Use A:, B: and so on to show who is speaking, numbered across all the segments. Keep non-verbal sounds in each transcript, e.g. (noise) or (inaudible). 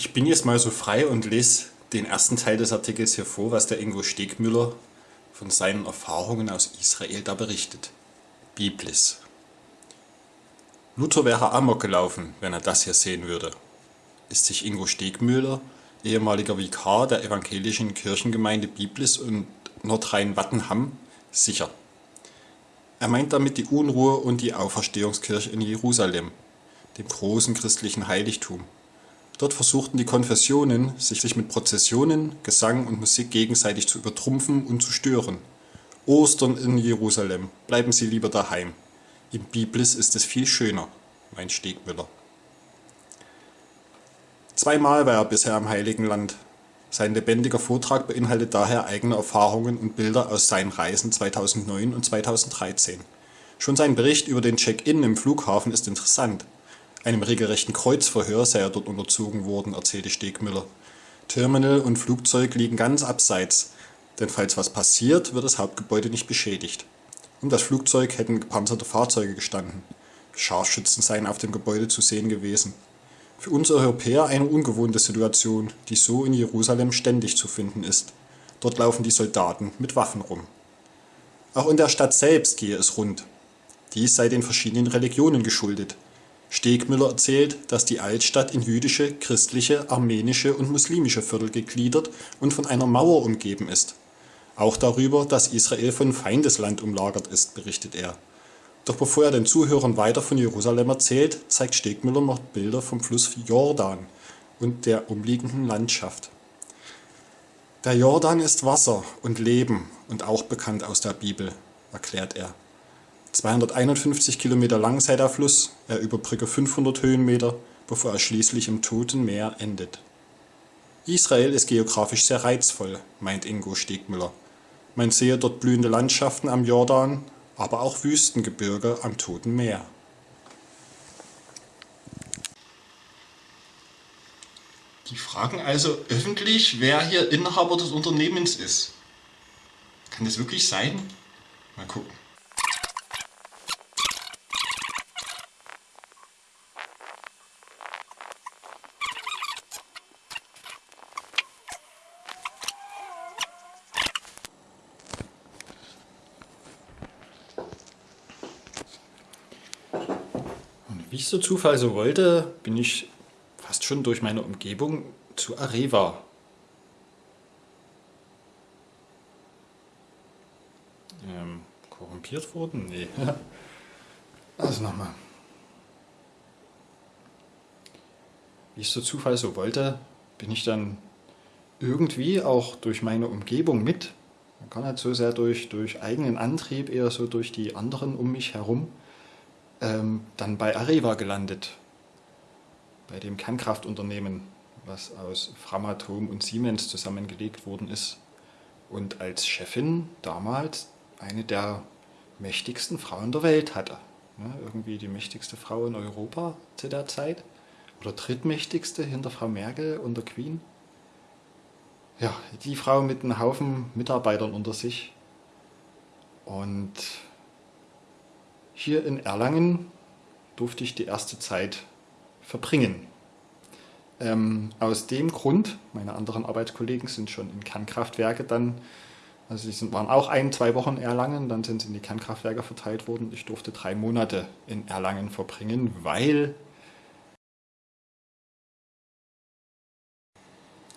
A: Ich bin jetzt mal so frei und lese den ersten Teil des Artikels hier vor, was der Ingo Stegmüller von seinen Erfahrungen aus Israel da berichtet. Biblis. Luther wäre amok gelaufen, wenn er das hier sehen würde. Ist sich Ingo Stegmüller, ehemaliger Vikar der evangelischen Kirchengemeinde Biblis und Nordrhein-Wattenham, sicher. Er meint damit die Unruhe und die Auferstehungskirche in Jerusalem, dem großen christlichen Heiligtum. Dort versuchten die Konfessionen, sich mit Prozessionen, Gesang und Musik gegenseitig zu übertrumpfen und zu stören. Ostern in Jerusalem, bleiben Sie lieber daheim. Im Biblis ist es viel schöner, meint Stegmüller. Zweimal war er bisher im Heiligen Land. Sein lebendiger Vortrag beinhaltet daher eigene Erfahrungen und Bilder aus seinen Reisen 2009 und 2013. Schon sein Bericht über den Check-in im Flughafen ist interessant. Einem regelrechten Kreuzverhör sei er dort unterzogen worden, erzählte Stegmüller. Terminal und Flugzeug liegen ganz abseits, denn falls was passiert, wird das Hauptgebäude nicht beschädigt. Um das Flugzeug hätten gepanzerte Fahrzeuge gestanden. Scharfschützen seien auf dem Gebäude zu sehen gewesen. Für uns Europäer eine ungewohnte Situation, die so in Jerusalem ständig zu finden ist. Dort laufen die Soldaten mit Waffen rum. Auch in der Stadt selbst gehe es rund. Dies sei den verschiedenen Religionen geschuldet. Stegmüller erzählt, dass die Altstadt in jüdische, christliche, armenische und muslimische Viertel gegliedert und von einer Mauer umgeben ist. Auch darüber, dass Israel von Feindesland umlagert ist, berichtet er. Doch bevor er den Zuhörern weiter von Jerusalem erzählt, zeigt Stegmüller noch Bilder vom Fluss Jordan und der umliegenden Landschaft. Der Jordan ist Wasser und Leben und auch bekannt aus der Bibel, erklärt er. 251 Kilometer lang sei der Fluss, er überbrücke 500 Höhenmeter, bevor er schließlich im Toten Meer endet. Israel ist geografisch sehr reizvoll, meint Ingo Stegmüller. Man sehe dort blühende Landschaften am Jordan, aber auch Wüstengebirge am Toten Meer. Die fragen also öffentlich, wer hier Inhaber des Unternehmens ist. Kann das wirklich sein? Mal gucken. Wie es der Zufall so wollte, bin ich fast schon durch meine Umgebung zu Areva. Ähm, korrumpiert worden? Nee. (laughs) Also nochmal. Wie es der Zufall so wollte, bin ich dann irgendwie auch durch meine Umgebung mit, man kann nicht so sehr durch, durch eigenen Antrieb, eher so durch die anderen um mich herum, ähm, dann bei Areva gelandet, bei dem Kernkraftunternehmen, was aus Framatome und Siemens zusammengelegt worden ist und als Chefin damals eine der mächtigsten Frauen der Welt hatte. Ne, irgendwie die mächtigste Frau in Europa zu der Zeit oder drittmächtigste hinter Frau Merkel und der Queen. Ja, die Frau mit einem Haufen Mitarbeitern unter sich und hier in Erlangen durfte ich die erste Zeit verbringen. Ähm, aus dem Grund, meine anderen Arbeitskollegen sind schon in Kernkraftwerke dann, also sie waren auch ein, zwei Wochen in Erlangen, dann sind sie in die Kernkraftwerke verteilt worden. Ich durfte drei Monate in Erlangen verbringen, weil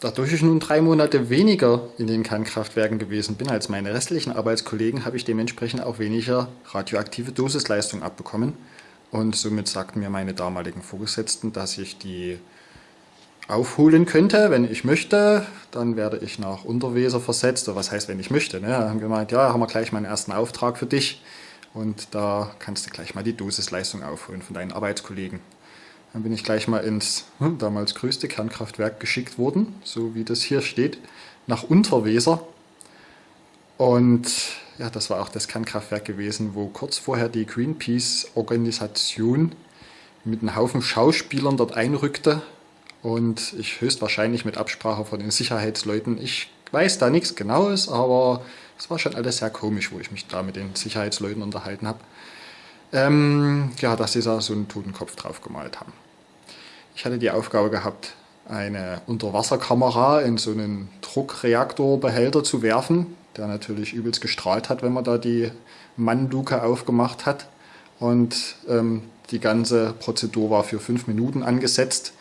A: Dadurch ich nun drei Monate weniger in den Kernkraftwerken gewesen bin als meine restlichen Arbeitskollegen, habe ich dementsprechend auch weniger radioaktive Dosisleistung abbekommen. Und somit sagten mir meine damaligen Vorgesetzten, dass ich die aufholen könnte, wenn ich möchte. Dann werde ich nach Unterweser versetzt. Oder was heißt, wenn ich möchte? Ne? Da haben gemeint, ja, haben wir gleich meinen ersten Auftrag für dich. Und da kannst du gleich mal die Dosisleistung aufholen von deinen Arbeitskollegen. Dann bin ich gleich mal ins hm, damals größte Kernkraftwerk geschickt worden, so wie das hier steht, nach Unterweser. Und ja, das war auch das Kernkraftwerk gewesen, wo kurz vorher die Greenpeace-Organisation mit einem Haufen Schauspielern dort einrückte und ich höchstwahrscheinlich mit Absprache von den Sicherheitsleuten, ich weiß da nichts Genaues, aber es war schon alles sehr komisch, wo ich mich da mit den Sicherheitsleuten unterhalten habe ähm, ja, dass sie da so einen Totenkopf drauf gemalt haben. Ich hatte die Aufgabe gehabt, eine Unterwasserkamera in so einen Druckreaktorbehälter zu werfen, der natürlich übelst gestrahlt hat, wenn man da die Mannluke aufgemacht hat. Und ähm, die ganze Prozedur war für fünf Minuten angesetzt.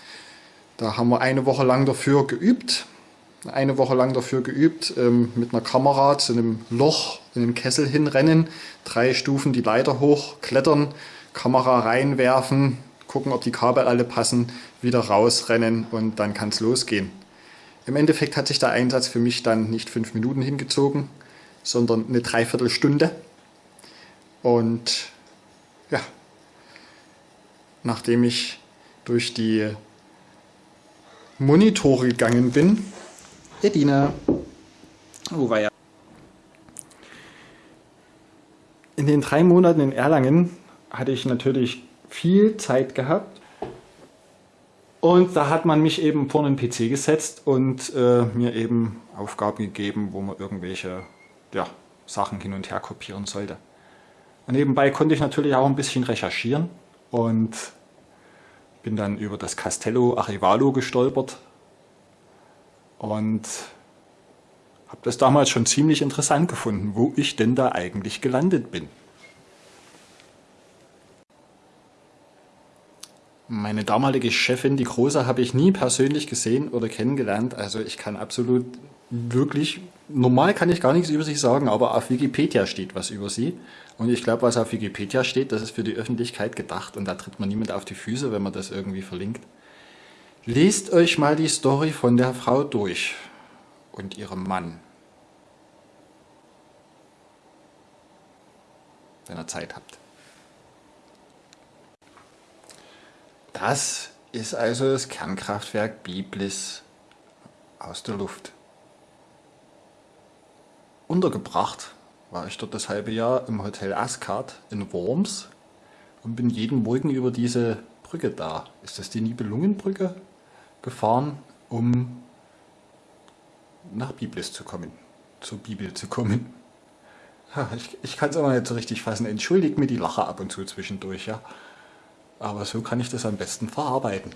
A: Da haben wir eine Woche lang dafür geübt. Eine Woche lang dafür geübt, ähm, mit einer Kamera zu einem Loch in den Kessel hinrennen, drei Stufen die Leiter hoch, klettern, Kamera reinwerfen, gucken, ob die Kabel alle passen, wieder rausrennen und dann kann es losgehen. Im Endeffekt hat sich der Einsatz für mich dann nicht fünf Minuten hingezogen, sondern eine Dreiviertelstunde. Und ja, nachdem ich durch die Monitore gegangen bin, Edina, wo war ja? In den drei Monaten in Erlangen hatte ich natürlich viel Zeit gehabt und da hat man mich eben vor einen PC gesetzt und äh, mir eben Aufgaben gegeben, wo man irgendwelche ja, Sachen hin und her kopieren sollte. Und nebenbei konnte ich natürlich auch ein bisschen recherchieren und bin dann über das Castello Arivalo gestolpert und habe das damals schon ziemlich interessant gefunden, wo ich denn da eigentlich gelandet bin. Meine damalige Chefin, die Große, habe ich nie persönlich gesehen oder kennengelernt. Also ich kann absolut wirklich, normal kann ich gar nichts über sie sagen, aber auf Wikipedia steht was über sie. Und ich glaube, was auf Wikipedia steht, das ist für die Öffentlichkeit gedacht und da tritt man niemand auf die Füße, wenn man das irgendwie verlinkt. Lest euch mal die Story von der Frau durch und ihrem Mann. Wenn ihr Zeit habt. Das ist also das Kernkraftwerk Biblis aus der Luft. Untergebracht war ich dort das halbe Jahr im Hotel Ascard in Worms und bin jeden Morgen über diese Brücke da. Ist das die Nibelungenbrücke? Gefahren, um nach Biblis zu kommen, zur Bibel zu kommen. Ich, ich kann es aber nicht so richtig fassen. Entschuldigt mir die Lache ab und zu zwischendurch, ja. Aber so kann ich das am besten verarbeiten.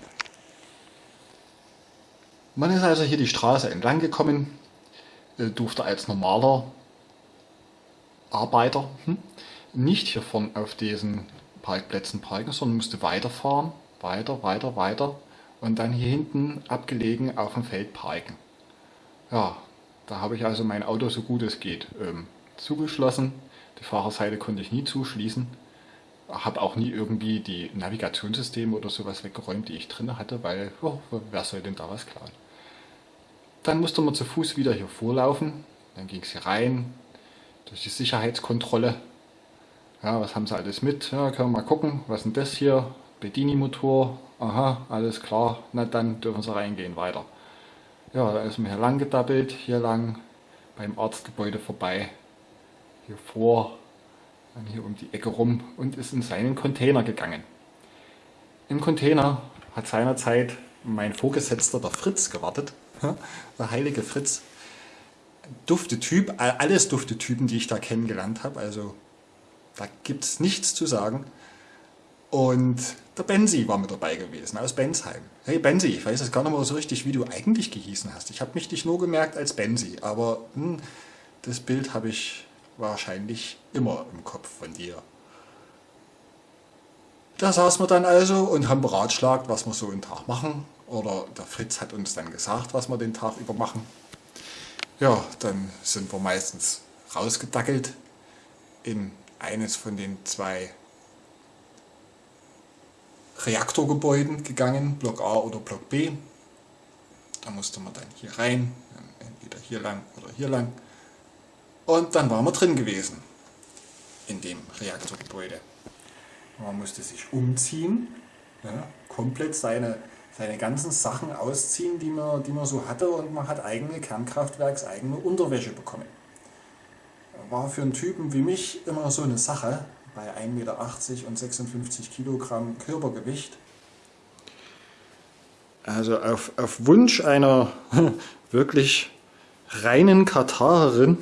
A: Man ist also hier die Straße entlang gekommen, äh, durfte als normaler Arbeiter hm, nicht hier vorne auf diesen Parkplätzen parken, sondern musste weiterfahren, weiter, weiter, weiter und dann hier hinten abgelegen auf dem Feld parken. Ja, da habe ich also mein Auto so gut es geht ähm, zugeschlossen. Die Fahrerseite konnte ich nie zuschließen habe auch nie irgendwie die Navigationssysteme oder sowas weggeräumt, die ich drin hatte, weil oh, wer soll denn da was klauen? Dann musste man zu Fuß wieder hier vorlaufen, dann ging es hier rein, durch die Sicherheitskontrolle. Ja, was haben sie alles mit? Ja, können wir mal gucken, was denn das hier? Bedini-Motor, aha, alles klar, na dann dürfen sie reingehen, weiter. Ja, da ist man hier lang gedappelt, hier lang, beim Arztgebäude vorbei, hier vor, dann hier um die Ecke rum und ist in seinen Container gegangen. Im Container hat seinerzeit mein Vorgesetzter, der Fritz, gewartet. Der heilige Fritz. Dufte Typ, alles dufte Typen, die ich da kennengelernt habe. Also da gibt es nichts zu sagen. Und der Benzi war mit dabei gewesen, aus Bensheim. Hey Benzi, ich weiß jetzt gar nicht mehr so richtig, wie du eigentlich gehießen hast. Ich habe mich dich nur gemerkt als Benzi, aber hm, das Bild habe ich wahrscheinlich immer im Kopf von dir. Da saßen wir dann also und haben beratschlagt, was wir so einen Tag machen. Oder der Fritz hat uns dann gesagt, was wir den Tag über machen. Ja, dann sind wir meistens rausgedackelt in eines von den zwei Reaktorgebäuden gegangen, Block A oder Block B. Da musste man dann hier rein, entweder hier lang oder hier lang. Und dann waren wir drin gewesen in dem Reaktorgebäude. Man musste sich umziehen, ja, komplett seine, seine ganzen Sachen ausziehen, die man, die man so hatte und man hat eigene Kernkraftwerkseigene Unterwäsche bekommen. War für einen Typen wie mich immer so eine Sache, bei 1,80 Meter und 56 Kilogramm Körpergewicht. Also auf, auf Wunsch einer (laughs) wirklich reinen Katarerin